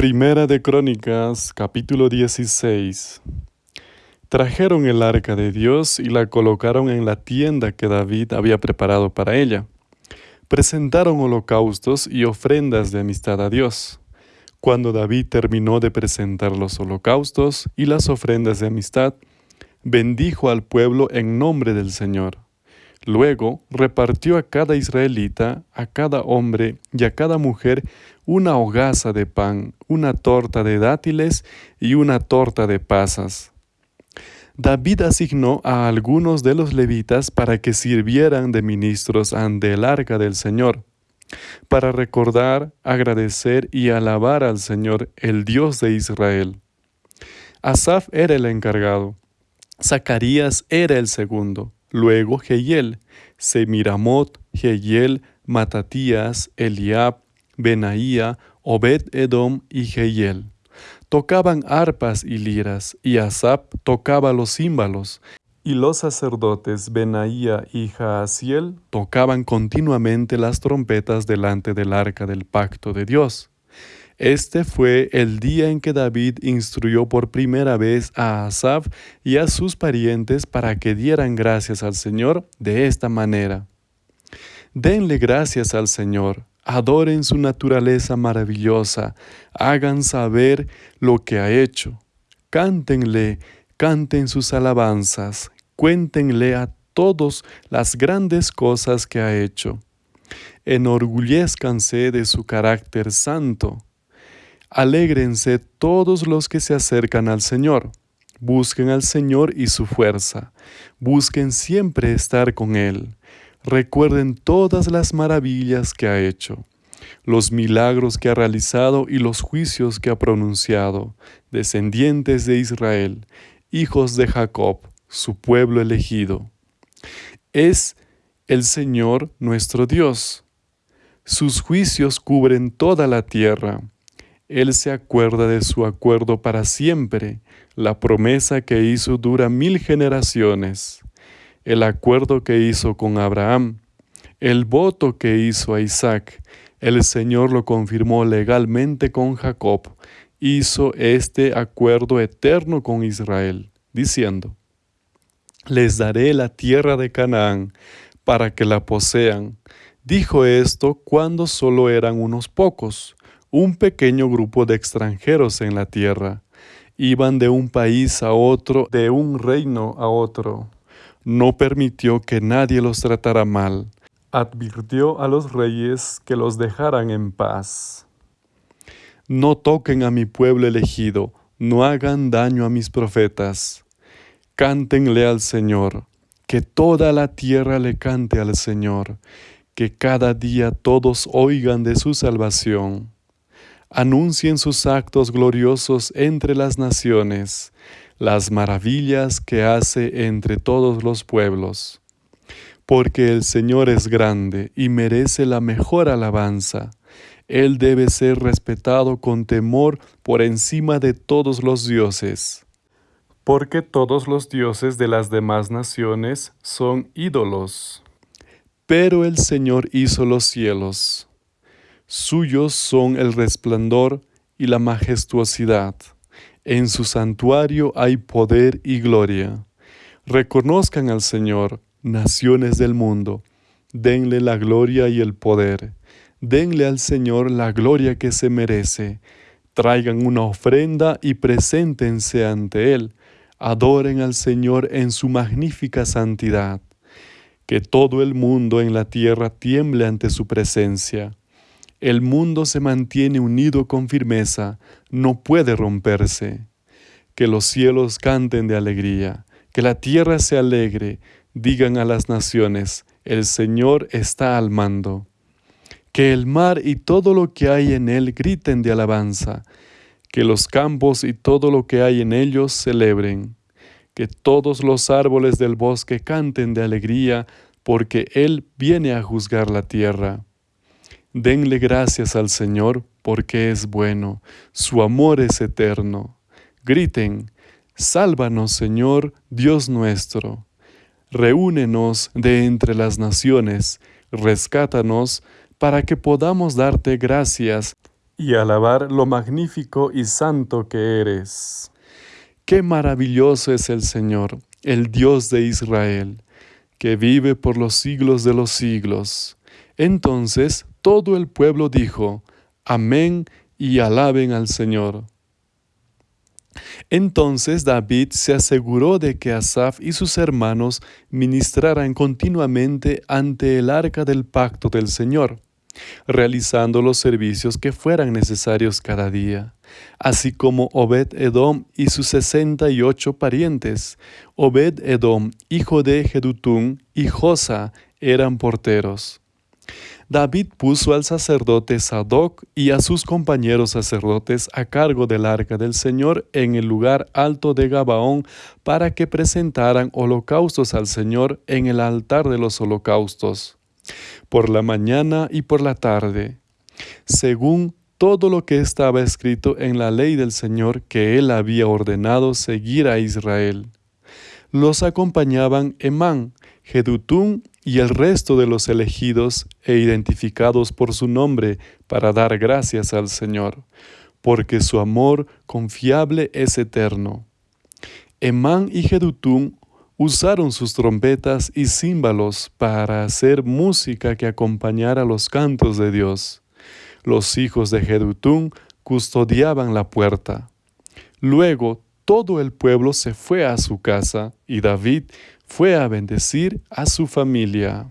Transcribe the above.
Primera de Crónicas, capítulo 16. Trajeron el arca de Dios y la colocaron en la tienda que David había preparado para ella. Presentaron holocaustos y ofrendas de amistad a Dios. Cuando David terminó de presentar los holocaustos y las ofrendas de amistad, bendijo al pueblo en nombre del Señor. Luego repartió a cada israelita, a cada hombre y a cada mujer una hogaza de pan, una torta de dátiles y una torta de pasas. David asignó a algunos de los levitas para que sirvieran de ministros ante el arca del Señor, para recordar, agradecer y alabar al Señor, el Dios de Israel. Asaf era el encargado, Zacarías era el segundo, Luego Jehiel, Semiramot, Jehiel, Matatías, Eliab, Benaía, Obed Edom y Jehiel. Tocaban arpas y liras, y Asap tocaba los címbalos, y los sacerdotes Benaía y Jaasiel tocaban continuamente las trompetas delante del arca del pacto de Dios. Este fue el día en que David instruyó por primera vez a Asaf y a sus parientes para que dieran gracias al Señor de esta manera. Denle gracias al Señor, adoren su naturaleza maravillosa, hagan saber lo que ha hecho. Cántenle, canten sus alabanzas, cuéntenle a todos las grandes cosas que ha hecho. Enorgullezcanse de su carácter santo Alégrense todos los que se acercan al Señor. Busquen al Señor y su fuerza. Busquen siempre estar con Él. Recuerden todas las maravillas que ha hecho, los milagros que ha realizado y los juicios que ha pronunciado, descendientes de Israel, hijos de Jacob, su pueblo elegido. Es el Señor nuestro Dios. Sus juicios cubren toda la tierra. Él se acuerda de su acuerdo para siempre. La promesa que hizo dura mil generaciones. El acuerdo que hizo con Abraham. El voto que hizo a Isaac. El Señor lo confirmó legalmente con Jacob. Hizo este acuerdo eterno con Israel, diciendo, Les daré la tierra de Canaán para que la posean. Dijo esto cuando solo eran unos pocos un pequeño grupo de extranjeros en la tierra. Iban de un país a otro, de un reino a otro. No permitió que nadie los tratara mal. Advirtió a los reyes que los dejaran en paz. No toquen a mi pueblo elegido, no hagan daño a mis profetas. Cántenle al Señor, que toda la tierra le cante al Señor, que cada día todos oigan de su salvación anuncien sus actos gloriosos entre las naciones, las maravillas que hace entre todos los pueblos. Porque el Señor es grande y merece la mejor alabanza. Él debe ser respetado con temor por encima de todos los dioses. Porque todos los dioses de las demás naciones son ídolos. Pero el Señor hizo los cielos Suyos son el resplandor y la majestuosidad. En su santuario hay poder y gloria. Reconozcan al Señor, naciones del mundo. Denle la gloria y el poder. Denle al Señor la gloria que se merece. Traigan una ofrenda y preséntense ante Él. Adoren al Señor en su magnífica santidad. Que todo el mundo en la tierra tiemble ante su presencia el mundo se mantiene unido con firmeza, no puede romperse. Que los cielos canten de alegría, que la tierra se alegre, digan a las naciones, el Señor está al mando. Que el mar y todo lo que hay en él griten de alabanza, que los campos y todo lo que hay en ellos celebren, que todos los árboles del bosque canten de alegría, porque Él viene a juzgar la tierra. Denle gracias al Señor porque es bueno, su amor es eterno. Griten, sálvanos Señor, Dios nuestro. Reúnenos de entre las naciones, rescátanos para que podamos darte gracias y alabar lo magnífico y santo que eres. Qué maravilloso es el Señor, el Dios de Israel, que vive por los siglos de los siglos. Entonces todo el pueblo dijo, Amén y alaben al Señor. Entonces David se aseguró de que Asaf y sus hermanos ministraran continuamente ante el arca del pacto del Señor, realizando los servicios que fueran necesarios cada día, así como Obed Edom y sus sesenta y ocho parientes. Obed Edom, hijo de Jedutún, y Josa eran porteros. David puso al sacerdote Sadoc y a sus compañeros sacerdotes a cargo del arca del Señor en el lugar alto de Gabaón para que presentaran holocaustos al Señor en el altar de los holocaustos, por la mañana y por la tarde, según todo lo que estaba escrito en la ley del Señor que él había ordenado seguir a Israel. Los acompañaban Emán, Jedutún y el resto de los elegidos e identificados por su nombre para dar gracias al Señor, porque su amor confiable es eterno. Emán y Jedutún usaron sus trompetas y címbalos para hacer música que acompañara los cantos de Dios. Los hijos de Jedutún custodiaban la puerta. Luego todo el pueblo se fue a su casa y David fue a bendecir a su familia.